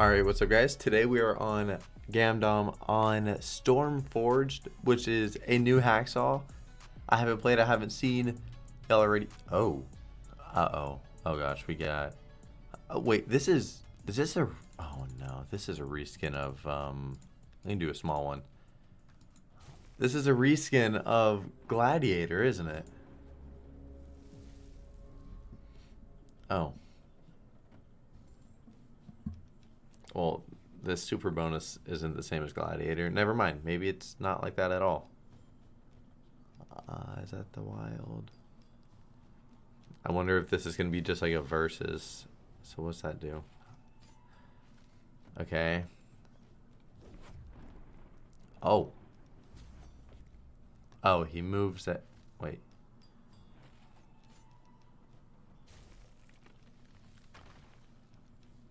Alright, what's up guys? Today we are on Gamdom on Stormforged, which is a new hacksaw. I haven't played, I haven't seen. Y'all already... Oh. Uh-oh. Oh gosh, we got... Oh, wait, this is... Is this a... Oh no, this is a reskin of... Um, let me do a small one. This is a reskin of Gladiator, isn't it? Oh. Well, the super bonus isn't the same as Gladiator. Never mind. Maybe it's not like that at all. Uh, is that the wild? I wonder if this is going to be just like a versus. So what's that do? Okay. Oh. Oh, he moves it. Wait.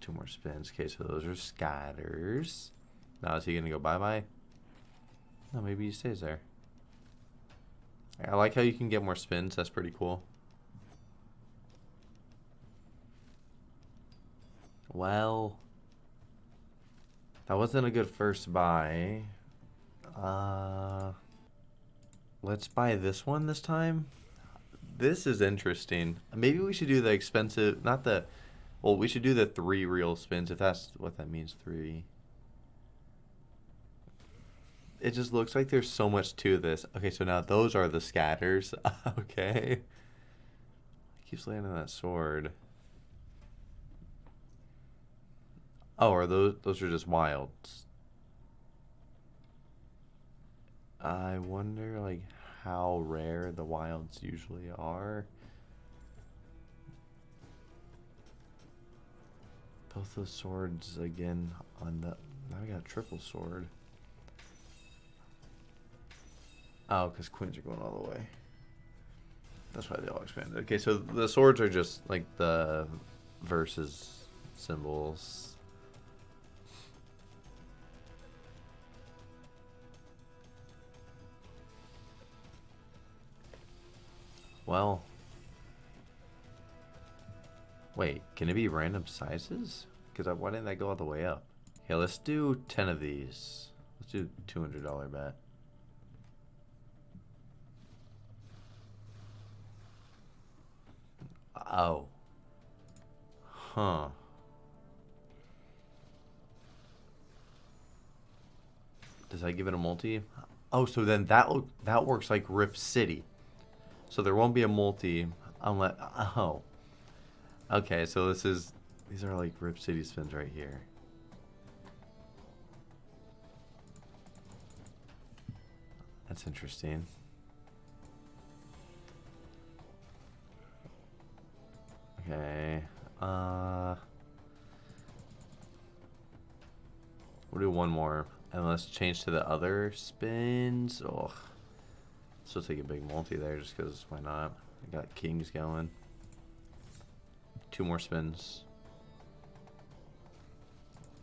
Two more spins. Okay, so those are scatters. Now is he going to go bye-bye? No, maybe he stays there. I like how you can get more spins. That's pretty cool. Well, that wasn't a good first buy. Uh, let's buy this one this time. This is interesting. Maybe we should do the expensive, not the well, we should do the three real spins, if that's what that means, three. It just looks like there's so much to this. Okay, so now those are the scatters. okay. Keeps landing that sword. Oh, are those those are just wilds? I wonder like how rare the wilds usually are. Both those swords again on the... Now we got a triple sword. Oh, because queens are going all the way. That's why they all expanded. Okay, so the swords are just like the versus symbols. Well, Wait, can it be random sizes? Because why didn't that go all the way up? Okay, let's do 10 of these. Let's do $200 bet. Oh. Huh. Does that give it a multi? Oh, so then that that works like Rip City. So there won't be a multi unless... Oh. Okay, so this is, these are like Rip City spins right here. That's interesting. Okay, uh, we'll do one more, and let's change to the other spins. Oh, let's take a big multi there, just because why not? I got kings going. Two more spins.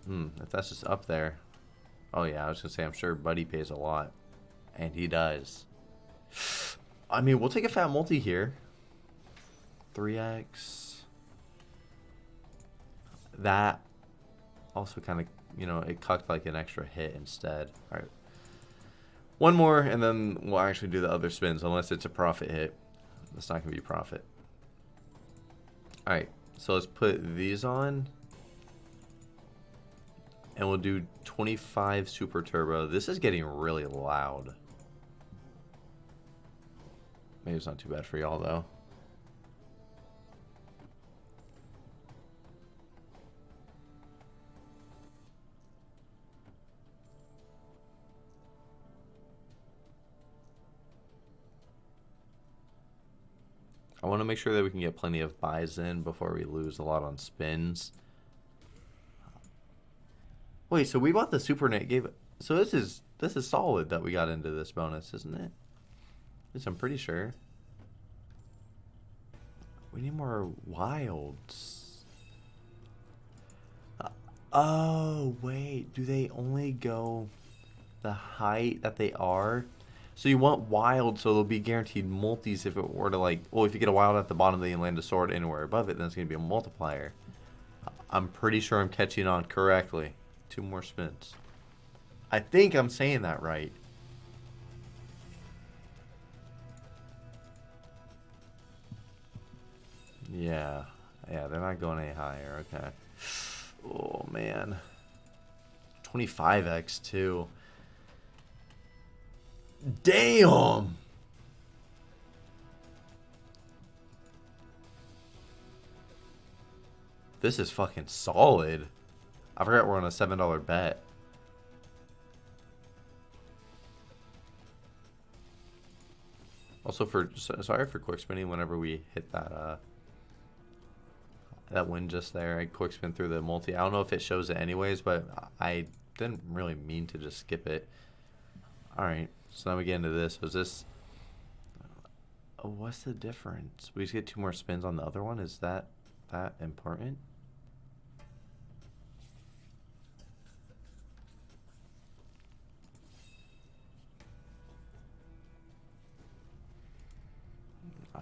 Hmm, if that's just up there. Oh yeah, I was gonna say I'm sure Buddy pays a lot. And he does. I mean, we'll take a fat multi here. 3x. That also kind of, you know, it cucked like an extra hit instead. Alright. One more, and then we'll actually do the other spins, unless it's a profit hit. It's not going to be profit. Alright, so let's put these on. And we'll do 25 Super Turbo. This is getting really loud. Maybe it's not too bad for y'all, though. I want to make sure that we can get plenty of buys in before we lose a lot on spins. Wait, so we bought the Super Net gave it. So this is this is solid that we got into this bonus, isn't it? Least I'm pretty sure. We need more wilds. Uh, oh, wait. Do they only go the height that they are? So you want wild, so they'll be guaranteed multis if it were to like, well, if you get a wild at the bottom, then you land a sword anywhere above it, then it's going to be a multiplier. I'm pretty sure I'm catching on correctly. Two more spins. I think I'm saying that right. Yeah. Yeah, they're not going any higher. Okay. Oh, man. 25x, too. Damn! This is fucking solid. I forgot we're on a $7 bet. Also for sorry for quick spinning whenever we hit that uh that win just there. I quick spin through the multi. I don't know if it shows it anyways, but I didn't really mean to just skip it. All right, so now we get into this. Was this? What's the difference? We just get two more spins on the other one. Is that that important?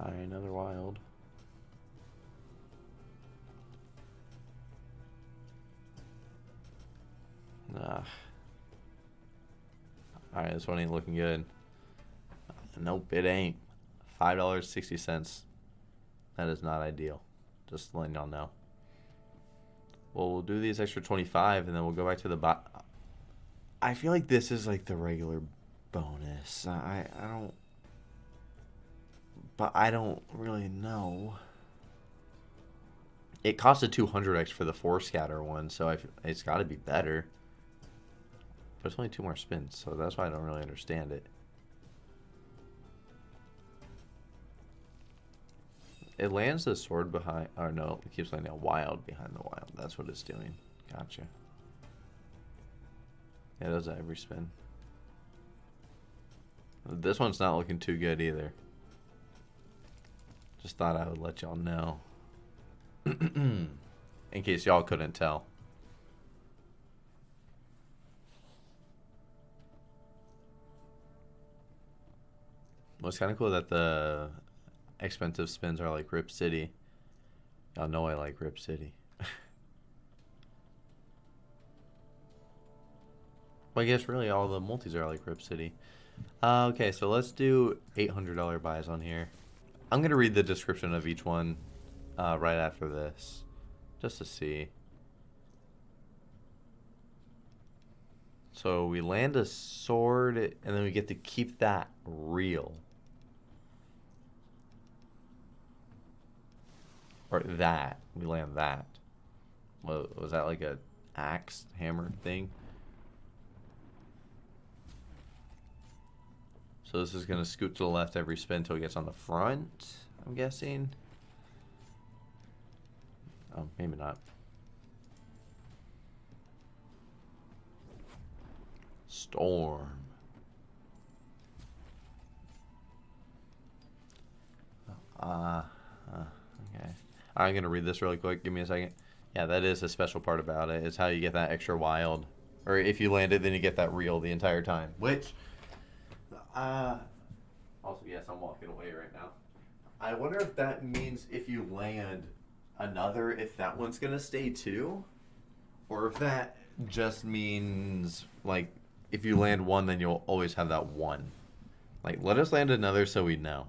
Alright, another wild. Nah. Alright, this one ain't looking good. Nope, it ain't. $5.60. That is not ideal. Just letting y'all know. Well, we'll do these extra 25 and then we'll go back to the bot. I feel like this is like the regular bonus. I, I don't but I don't really know. It costs a 200x for the four scatter one, so I, it's got to be better. But it's only two more spins, so that's why I don't really understand it. It lands the sword behind, or no, it keeps landing a wild behind the wild. That's what it's doing. Gotcha. Yeah, it does that every spin. This one's not looking too good either. Just thought I would let y'all know. In case y'all couldn't tell. Well, it's kind of cool that the expensive spins are like Rip City. Y'all know I like Rip City. well, I guess really all the multis are like Rip City. Uh, okay, so let's do $800 buys on here. I'm going to read the description of each one uh, right after this, just to see. So we land a sword, and then we get to keep that reel. Or that. We land that. Was that like a axe hammer thing? So this is going to scoot to the left every spin until it gets on the front, I'm guessing. Oh, maybe not. Storm. Uh, uh, okay. I'm going to read this really quick. Give me a second. Yeah, that is a special part about it. Is how you get that extra wild. Or if you land it, then you get that reel the entire time. Which uh, also, yes, I'm walking away right now. I wonder if that means if you land another, if that one's gonna stay too, or if that just means like if you land one, then you'll always have that one. Like, let us land another so we know.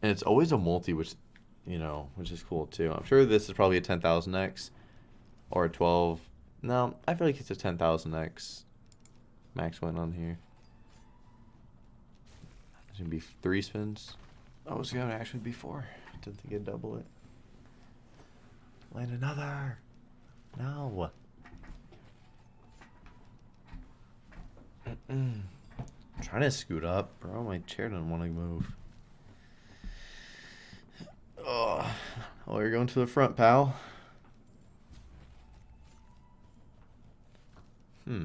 And it's always a multi, which, you know, which is cool too. I'm sure this is probably a 10,000x or a 12. No, I feel like it's a 10,000x max win on here. It's gonna be three spins. Oh, it's gonna actually be four. Didn't think it'd double it. Land another. No. Mm -mm. I'm trying to scoot up, bro. My chair doesn't want to move. Oh, oh, you're going to the front, pal. Hmm.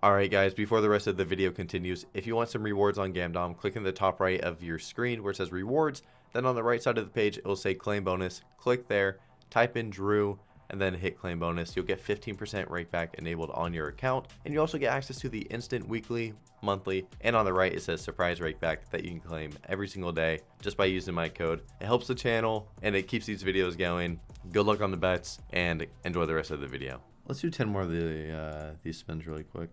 Alright guys, before the rest of the video continues, if you want some rewards on Gamdom, click in the top right of your screen where it says rewards, then on the right side of the page it will say claim bonus, click there, type in Drew, and then hit claim bonus, you'll get 15% rake back enabled on your account. And you also get access to the instant weekly, monthly, and on the right it says surprise rake back that you can claim every single day just by using my code. It helps the channel and it keeps these videos going. Good luck on the bets and enjoy the rest of the video. Let's do 10 more of the uh, these spins really quick.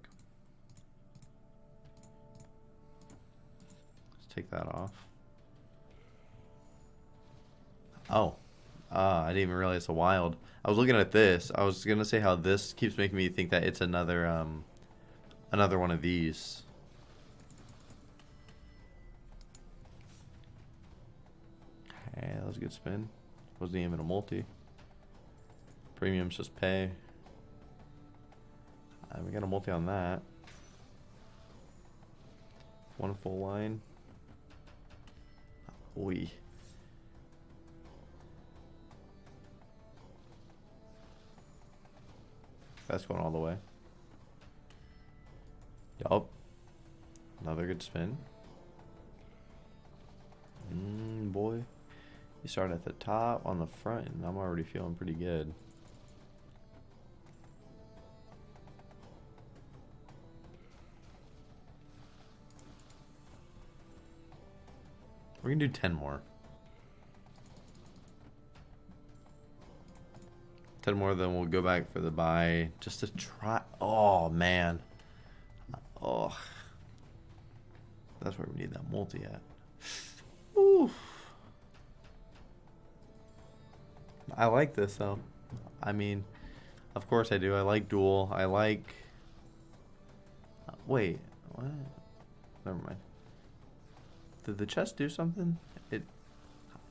Take that off. Oh, uh, I didn't even realize it's a wild. I was looking at this. I was gonna say how this keeps making me think that it's another um, another one of these. Hey, that was a good spin. Wasn't even a multi. Premiums just pay. Uh, we got a multi on that. One full line. We. That's going all the way. Yup. Another good spin. Mmm, boy. You start at the top on the front, and I'm already feeling pretty good. We're gonna do 10 more. 10 more, then we'll go back for the buy just to try. Oh, man. Oh. That's where we need that multi at. Ooh. I like this, though. I mean, of course I do. I like dual. I like... Uh, wait. What? Never mind. Did the chest do something? It,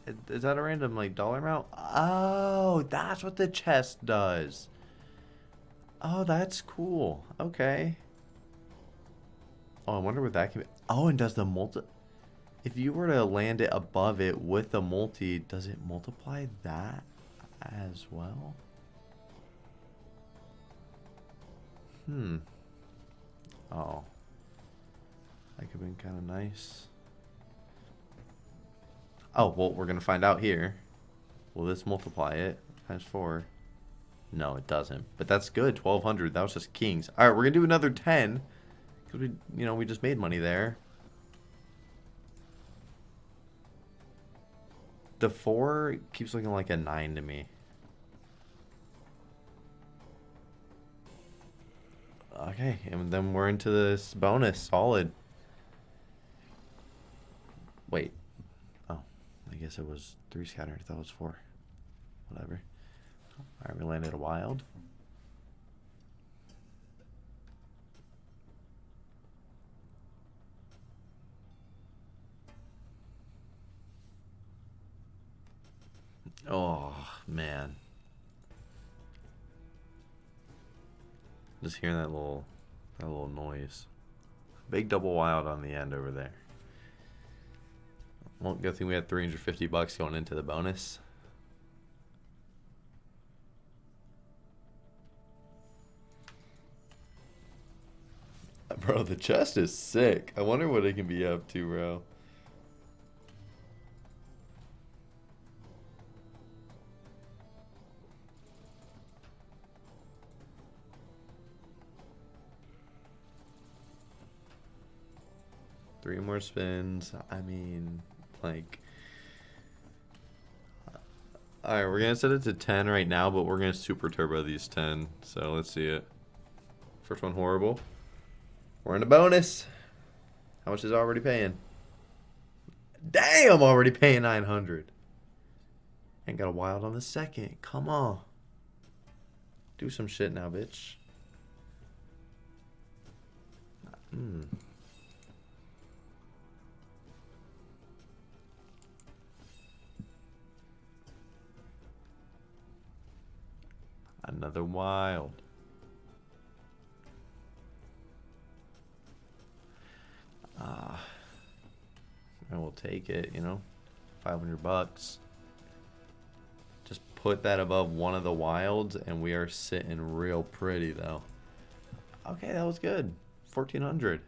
it is that a random like dollar amount? Oh, that's what the chest does. Oh, that's cool. Okay. Oh, I wonder what that can be. Oh, and does the multi... If you were to land it above it with the multi, does it multiply that as well? Hmm. Oh. That could have been kind of nice. Oh, well, we're going to find out here. Will this multiply it? Times 4. No, it doesn't. But that's good. 1,200. That was just kings. All right, we're going to do another 10. Because we, you know, we just made money there. The 4 keeps looking like a 9 to me. Okay, and then we're into this bonus. Solid. Wait, guess it was three scattered. I thought it was four. Whatever. Alright, we landed a wild. Oh, man. Just hearing that little that little noise. Big double wild on the end over there. Well, good thing we had 350 bucks going into the bonus. Bro, the chest is sick. I wonder what it can be up to, bro. Three more spins. I mean... Like, all right, we're gonna set it to 10 right now, but we're gonna super turbo these 10. So let's see it. First one horrible. We're in a bonus. How much is already paying? Damn, already paying 900. Ain't got a wild on the second. Come on. Do some shit now, bitch. Hmm. Another wild. Ah. Uh, I will take it, you know. 500 bucks. Just put that above one of the wilds and we are sitting real pretty though. Okay, that was good. 1400.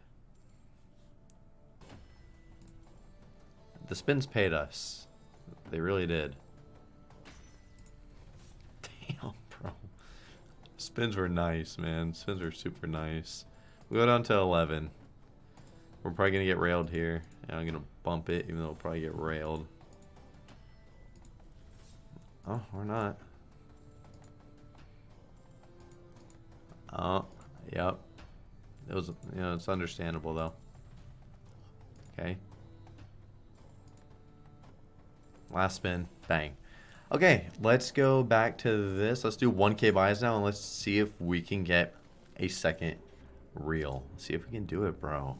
The spins paid us. They really did. Spins were nice, man. Spins were super nice. We go down to 11. We're probably going to get railed here. And I'm going to bump it, even though we'll probably get railed. Oh, we're not. Oh, yep. It was, you know, it's understandable, though. Okay. Last spin. Bang. Okay, let's go back to this. Let's do 1k buys now, and let's see if we can get a second reel. Let's see if we can do it, bro.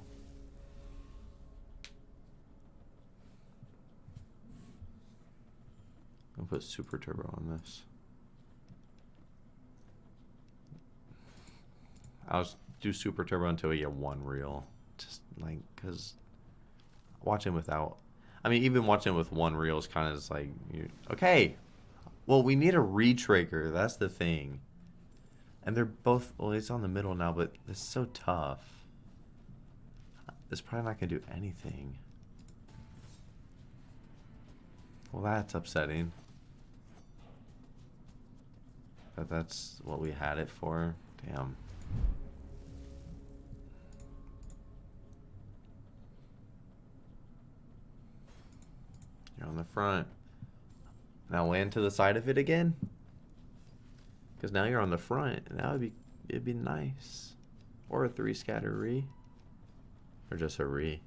I'll put super turbo on this. I'll do super turbo until we get one reel. Just like, because watching without I mean, even watching with one reel is kind of just like, okay, well, we need a retrigger. That's the thing. And they're both, well, it's on the middle now, but it's so tough. It's probably not going to do anything. Well, that's upsetting. But that's what we had it for. Damn. You're on the front. Now land to the side of it again. Because now you're on the front. That would be, it'd be nice. Or a three scatter re. Or just a re.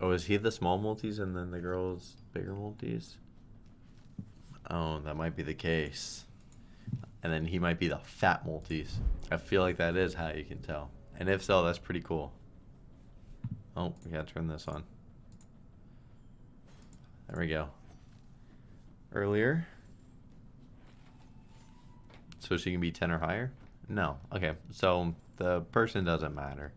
Oh, is he the small multis and then the girl's bigger multis? Oh, that might be the case. And then he might be the fat multis. I feel like that is how you can tell. And if so, that's pretty cool. Oh, we gotta turn this on. There we go. Earlier. So she can be 10 or higher? No. Okay, so the person doesn't matter.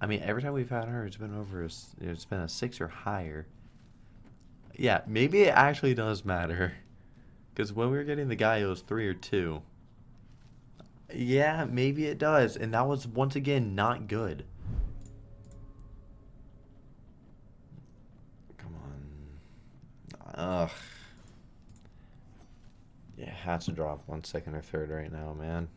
I mean, every time we've had her, it's been over. A, it's been a six or higher. Yeah, maybe it actually does matter, because when we were getting the guy, it was three or two. Yeah, maybe it does, and that was once again not good. Come on. Ugh. Yeah, has to drop one second or third right now, man.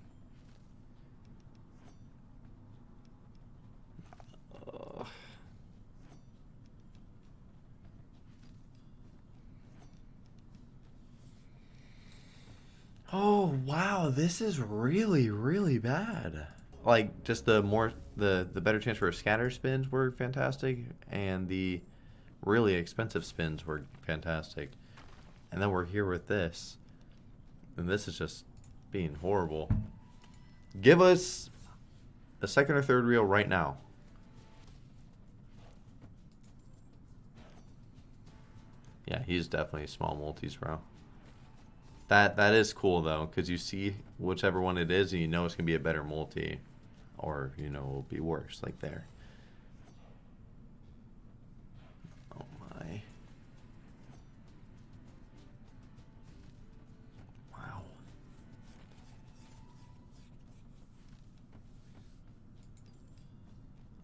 Oh, wow, this is really, really bad. Like, just the more, the, the better chance for scatter spins were fantastic, and the really expensive spins were fantastic. And then we're here with this. And this is just being horrible. Give us a second or third reel right now. Yeah, he's definitely small multis, bro. That that is cool though, because you see whichever one it is, and you know it's gonna be a better multi, or you know it will be worse, like there. Oh my!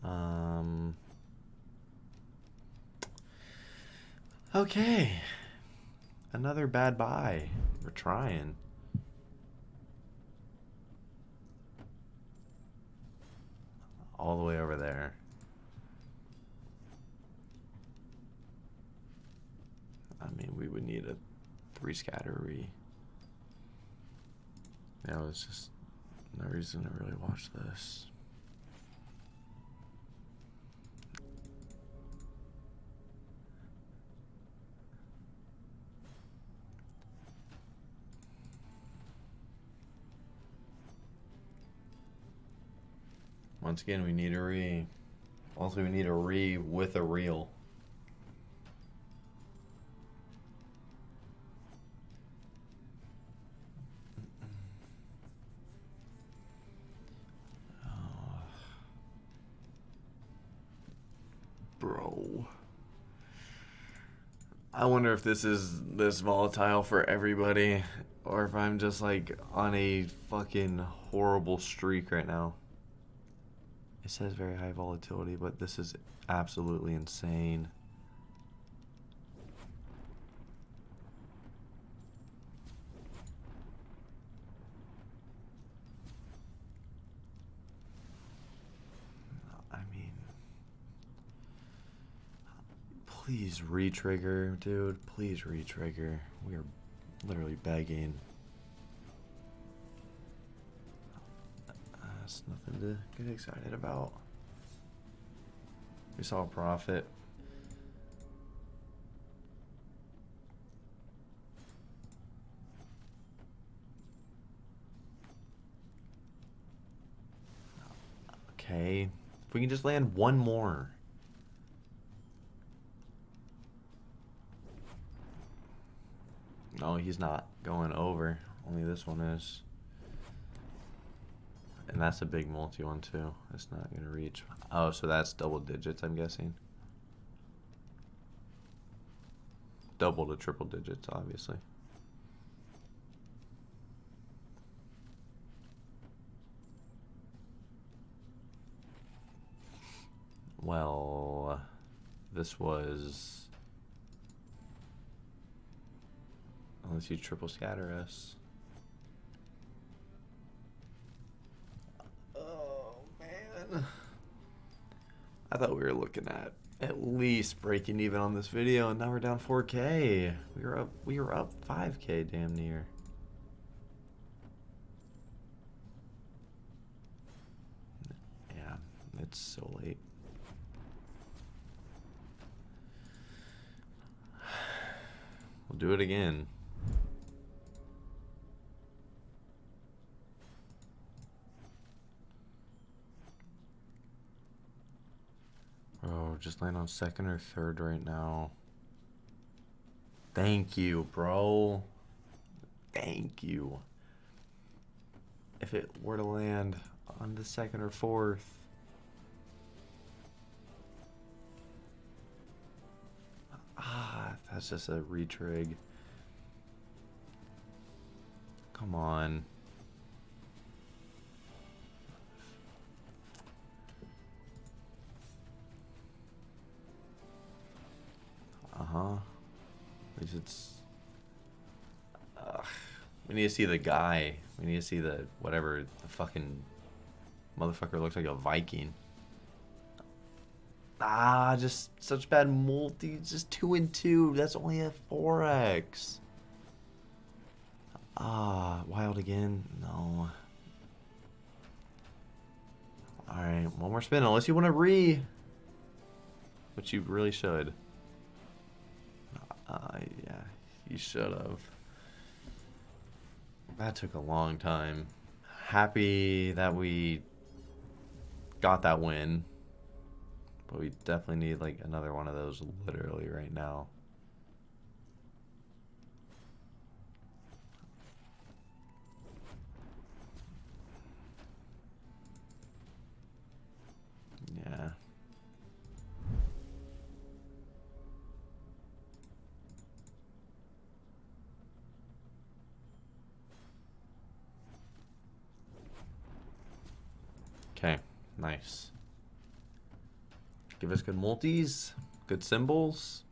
Wow. Um. Okay. Another bad buy. We're trying. All the way over there. I mean, we would need a three scattery. Yeah, it's just no reason to really watch this. Once again, we need a re. Also, we need a re with a reel. Bro. I wonder if this is this volatile for everybody or if I'm just like on a fucking horrible streak right now. It says very high volatility, but this is absolutely insane. I mean, please re-trigger, dude. Please re-trigger. We are literally begging. That's nothing to get excited about. We saw a profit. Okay. If we can just land one more. No, he's not going over. Only this one is. And that's a big multi one too. It's not going to reach. Oh, so that's double digits, I'm guessing. Double to triple digits, obviously. Well, this was... Unless you triple scatter us. I thought we were looking at at least breaking even on this video, and now we're down 4K. We were up, we were up 5K damn near. Yeah, it's so late. We'll do it again. Oh, just land on second or third right now. Thank you, bro. Thank you. If it were to land on the second or fourth. Ah, that's just a retrig. Come on. Uh-huh. At least it's... Ugh. We need to see the guy. We need to see the... Whatever the fucking... Motherfucker looks like a Viking. Ah, just such bad multi. Just 2 and 2. That's only a 4x. Ah, wild again? No. Alright, one more spin. Unless you want to re. Which you really should. You should have. That took a long time. Happy that we got that win. But we definitely need like another one of those literally right now. Give us good multis, good symbols.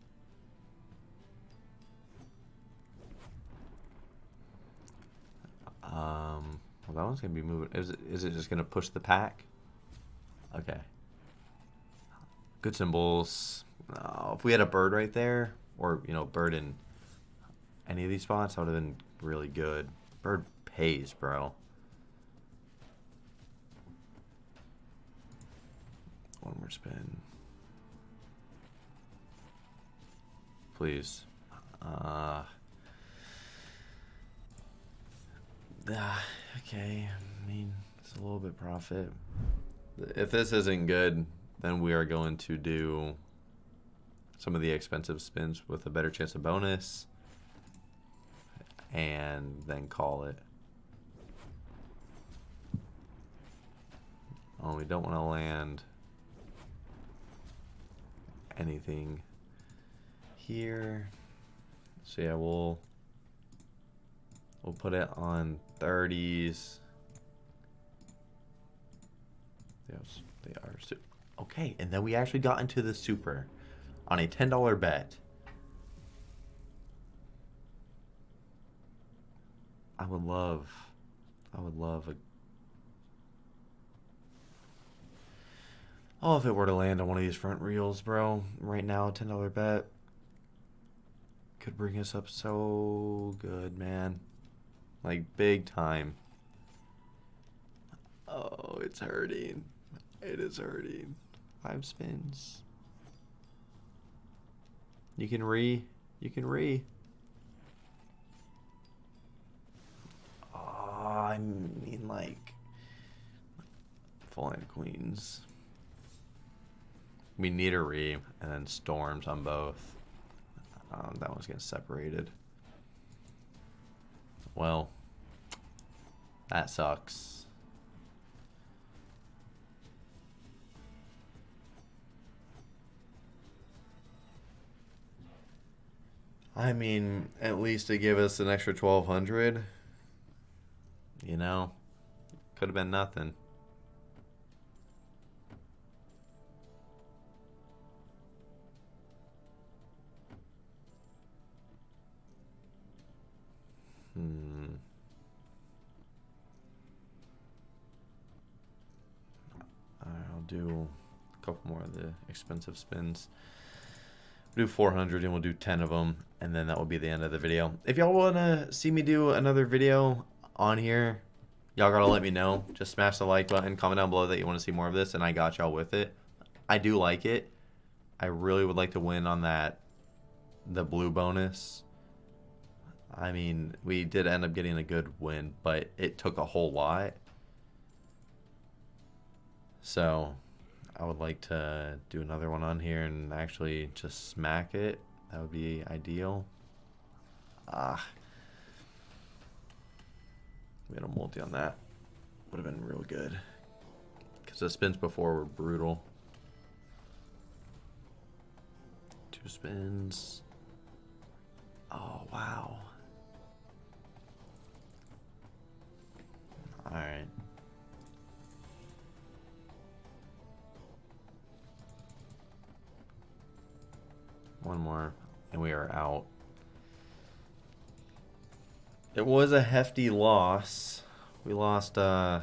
Um, well, that one's gonna be moving. Is it, is it just gonna push the pack? Okay. Good symbols. Oh, if we had a bird right there, or you know, bird in any of these spots, that would have been really good. Bird pays, bro. One more spin. Please. Uh, uh, okay. I mean, it's a little bit profit. If this isn't good, then we are going to do some of the expensive spins with a better chance of bonus and then call it. Oh, we don't want to land anything here. So yeah, we'll we'll put it on 30s. Yes, they are. Okay, and then we actually got into the super on a $10 bet. I would love, I would love a. Oh, if it were to land on one of these front reels, bro, right now, $10 bet could bring us up so good, man. Like, big time. Oh, it's hurting. It is hurting. Five spins. You can re. You can re. Oh, I mean, like. Full line queens. We need a re and then storms on both. Um, that one's getting separated. Well, that sucks. I mean, at least to give us an extra 1200 you know, could have been nothing. Do a couple more of the expensive spins. We'll do 400 and we'll do 10 of them and then that will be the end of the video. If y'all want to see me do another video on here, y'all gotta let me know. Just smash the like button, comment down below that you want to see more of this and I got y'all with it. I do like it. I really would like to win on that, the blue bonus. I mean, we did end up getting a good win, but it took a whole lot. So, I would like to do another one on here and actually just smack it. That would be ideal. Ah. We had a multi on that. Would have been real good. Because the spins before were brutal. Two spins. Oh, wow. Alright. One more, and we are out. It was a hefty loss. We lost, uh...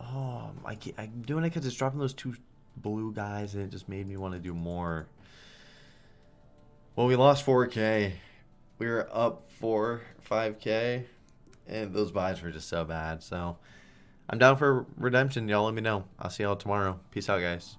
Oh, I I'm doing it because it's dropping those two blue guys, and it just made me want to do more. Well, we lost 4K. We were up 4, 5K, and those buys were just so bad. So, I'm down for redemption. Y'all let me know. I'll see y'all tomorrow. Peace out, guys.